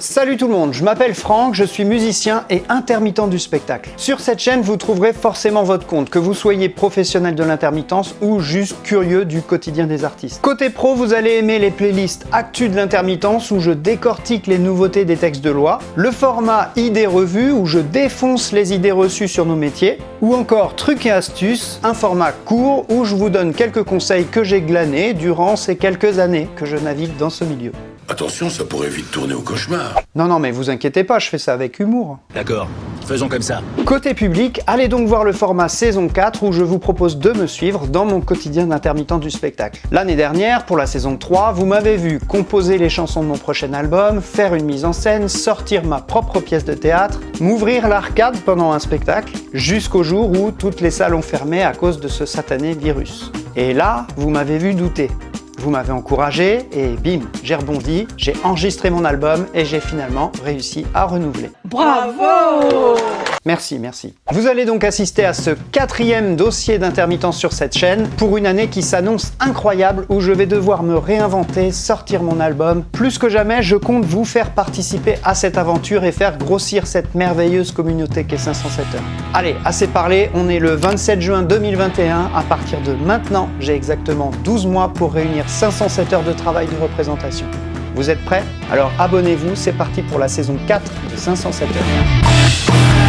Salut tout le monde, je m'appelle Franck, je suis musicien et intermittent du spectacle. Sur cette chaîne, vous trouverez forcément votre compte, que vous soyez professionnel de l'intermittence ou juste curieux du quotidien des artistes. Côté pro, vous allez aimer les playlists Actu de l'intermittence où je décortique les nouveautés des textes de loi, le format Idées revues où je défonce les idées reçues sur nos métiers, ou encore Trucs et astuces, un format court où je vous donne quelques conseils que j'ai glanés durant ces quelques années que je navigue dans ce milieu. Attention, ça pourrait vite tourner au cauchemar. Non, non, mais vous inquiétez pas, je fais ça avec humour. D'accord, faisons comme ça. Côté public, allez donc voir le format saison 4 où je vous propose de me suivre dans mon quotidien d'intermittent du spectacle. L'année dernière, pour la saison 3, vous m'avez vu composer les chansons de mon prochain album, faire une mise en scène, sortir ma propre pièce de théâtre, m'ouvrir l'arcade pendant un spectacle, jusqu'au jour où toutes les salles ont fermé à cause de ce satané virus. Et là, vous m'avez vu douter. Vous m'avez encouragé et bim, j'ai rebondi, j'ai enregistré mon album et j'ai finalement réussi à renouveler. Bravo Merci, merci. Vous allez donc assister à ce quatrième dossier d'intermittence sur cette chaîne pour une année qui s'annonce incroyable où je vais devoir me réinventer, sortir mon album. Plus que jamais, je compte vous faire participer à cette aventure et faire grossir cette merveilleuse communauté qu'est 507 heures. Allez, assez parlé, on est le 27 juin 2021. À partir de maintenant, j'ai exactement 12 mois pour réunir 507 heures de travail de représentation. Vous êtes prêts? Alors abonnez-vous, c'est parti pour la saison 4 de 507 heures.